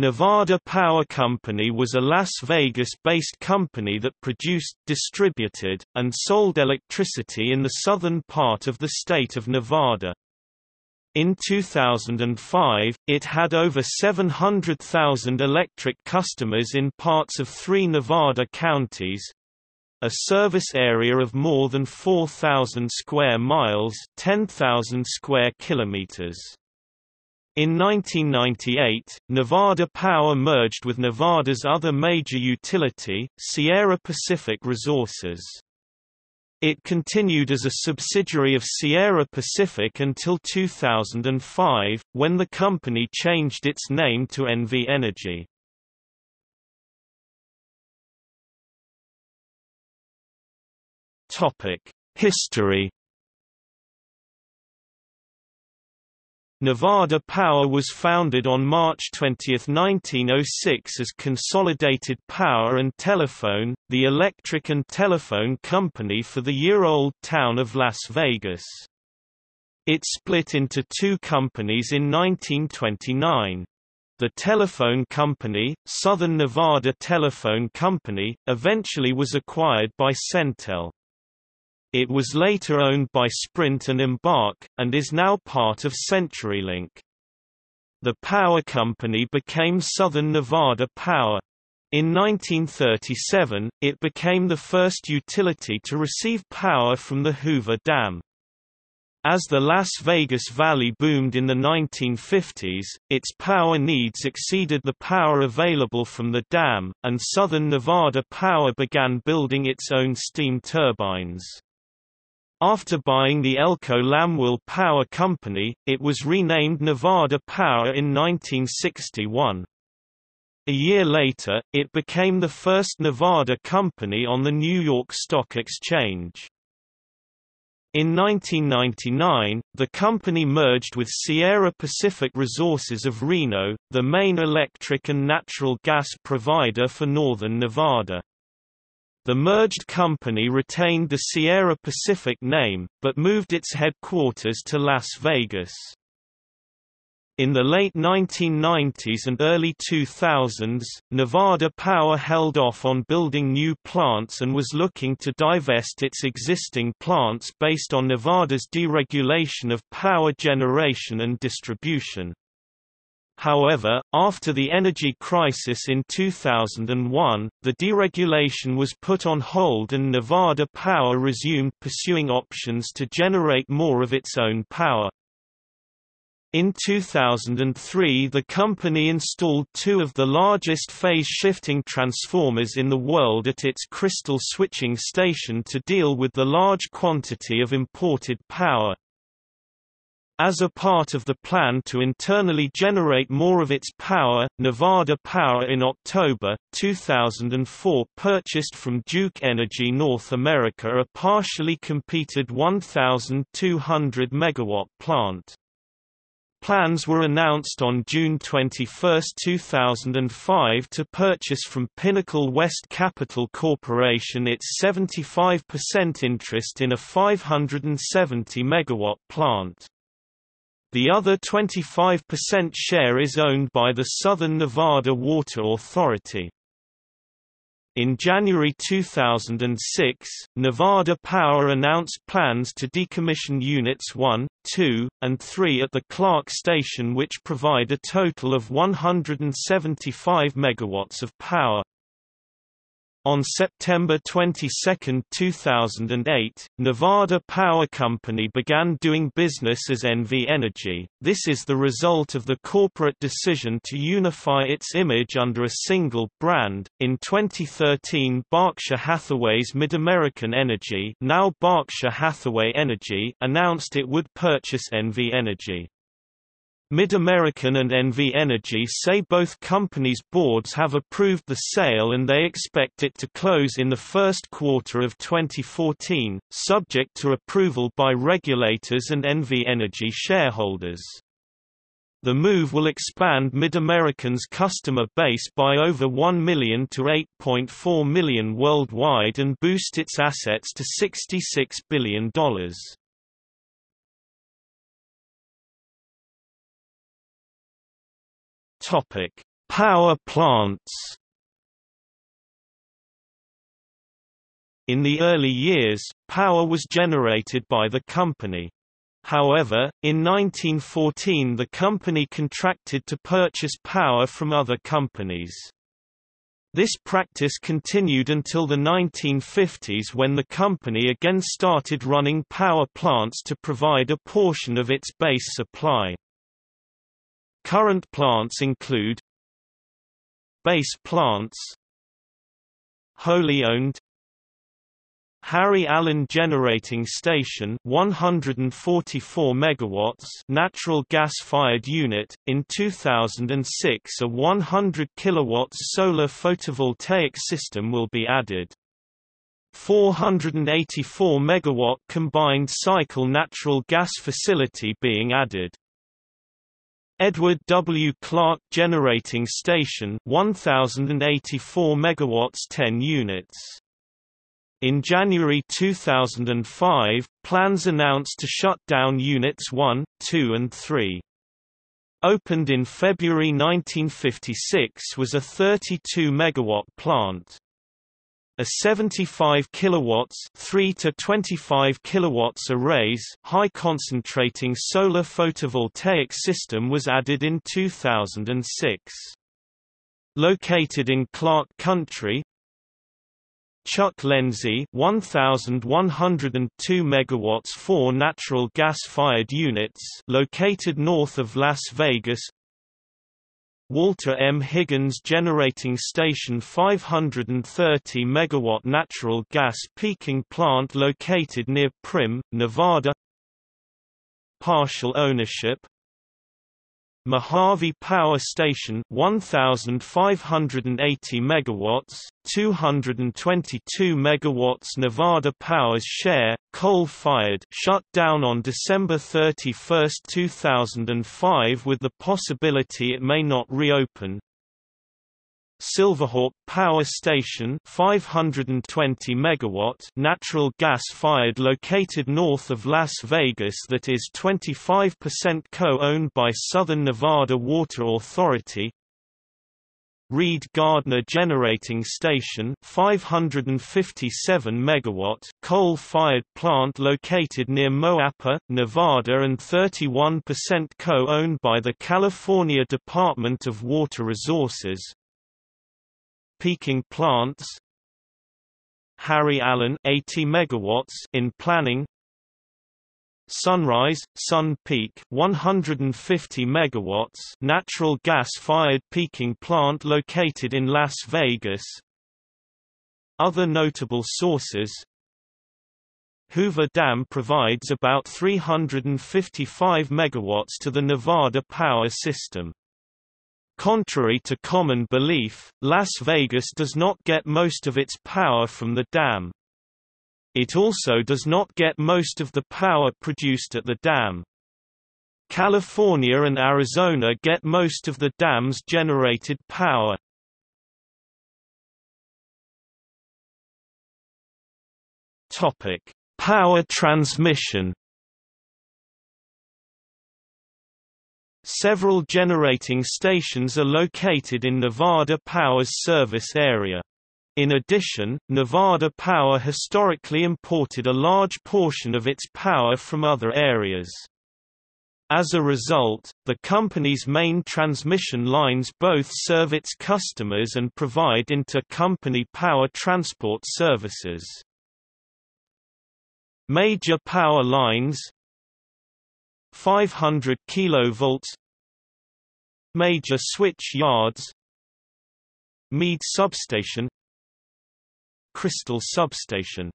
Nevada Power Company was a Las Vegas-based company that produced, distributed, and sold electricity in the southern part of the state of Nevada. In 2005, it had over 700,000 electric customers in parts of three Nevada counties, a service area of more than 4,000 square miles 10,000 square kilometers. In 1998, Nevada Power merged with Nevada's other major utility, Sierra Pacific Resources. It continued as a subsidiary of Sierra Pacific until 2005, when the company changed its name to NV Energy. History Nevada Power was founded on March 20, 1906 as Consolidated Power and Telephone, the electric and telephone company for the year-old town of Las Vegas. It split into two companies in 1929. The telephone company, Southern Nevada Telephone Company, eventually was acquired by Centel. It was later owned by Sprint and Embarq, and is now part of CenturyLink. The power company became Southern Nevada Power. In 1937, it became the first utility to receive power from the Hoover Dam. As the Las Vegas Valley boomed in the 1950s, its power needs exceeded the power available from the dam, and Southern Nevada Power began building its own steam turbines. After buying the Elko Lamoille Power Company, it was renamed Nevada Power in 1961. A year later, it became the first Nevada company on the New York Stock Exchange. In 1999, the company merged with Sierra Pacific Resources of Reno, the main electric and natural gas provider for northern Nevada. The merged company retained the Sierra Pacific name, but moved its headquarters to Las Vegas. In the late 1990s and early 2000s, Nevada Power held off on building new plants and was looking to divest its existing plants based on Nevada's deregulation of power generation and distribution. However, after the energy crisis in 2001, the deregulation was put on hold and Nevada Power resumed pursuing options to generate more of its own power. In 2003 the company installed two of the largest phase-shifting transformers in the world at its crystal switching station to deal with the large quantity of imported power. As a part of the plan to internally generate more of its power, Nevada Power in October, 2004 purchased from Duke Energy North America a partially completed 1,200 MW plant. Plans were announced on June 21, 2005 to purchase from Pinnacle West Capital Corporation its 75% interest in a 570 MW plant. The other 25% share is owned by the Southern Nevada Water Authority. In January 2006, Nevada Power announced plans to decommission Units 1, 2, and 3 at the Clark Station which provide a total of 175 megawatts of power. On September 22, 2008, Nevada Power Company began doing business as NV Energy. This is the result of the corporate decision to unify its image under a single brand. In 2013, Berkshire Hathaway's MidAmerican Energy, now Berkshire Hathaway Energy, announced it would purchase NV Energy. MidAmerican and NV Energy say both companies' boards have approved the sale and they expect it to close in the first quarter of 2014, subject to approval by regulators and NV Energy shareholders. The move will expand MidAmerican's customer base by over 1 million to 8.4 million worldwide and boost its assets to $66 billion. Topic: Power plants In the early years, power was generated by the company. However, in 1914 the company contracted to purchase power from other companies. This practice continued until the 1950s when the company again started running power plants to provide a portion of its base supply. Current plants include Base plants Wholly owned Harry Allen Generating Station 144 megawatts natural gas-fired unit in 2006 a 100 kilowatts solar photovoltaic system will be added. 484 megawatt combined cycle natural gas facility being added Edward W. Clark Generating Station 1084 megawatts 10 units in January 2005, plans announced to shut down Units 1, 2 and 3. Opened in February 1956 was a 32 megawatt plant. A 75 kilowatts 3 to 25 kilowatts arrays high concentrating solar photovoltaic system was added in 2006. Located in Clark County, Chuck Lenzie 1102 megawatts 4 natural gas-fired units located north of Las Vegas Walter M. Higgins Generating Station 530 megawatt natural gas peaking plant located near Primm, Nevada Partial ownership Mohave Power Station 1580 megawatts 222 megawatts Nevada Power's share coal-fired shut down on December 31, 2005 with the possibility it may not reopen Silverhawk Power Station 520 megawatt natural gas fired located north of Las Vegas that is 25% co-owned by Southern Nevada Water Authority. Reid Gardner Generating Station 557 megawatt coal-fired plant located near Moapa, Nevada and 31% co-owned by the California Department of Water Resources peaking plants. Harry Allen 80 megawatts in planning. Sunrise Sun Peak 150 megawatts natural gas fired peaking plant located in Las Vegas. Other notable sources. Hoover Dam provides about 355 megawatts to the Nevada power system Contrary to common belief, Las Vegas does not get most of its power from the dam. It also does not get most of the power produced at the dam. California and Arizona get most of the dam's generated power. Topic: Power transmission Several generating stations are located in Nevada Power's service area. In addition, Nevada Power historically imported a large portion of its power from other areas. As a result, the company's main transmission lines both serve its customers and provide inter-company power transport services. Major power lines 500 kV Major switch yards Mead substation Crystal substation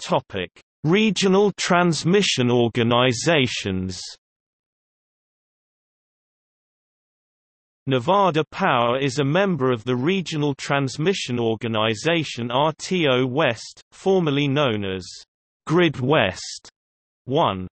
Topic: Regional transmission organizations. Nevada Power is a member of the Regional Transmission Organization RTO West, formerly known as Grid West 1.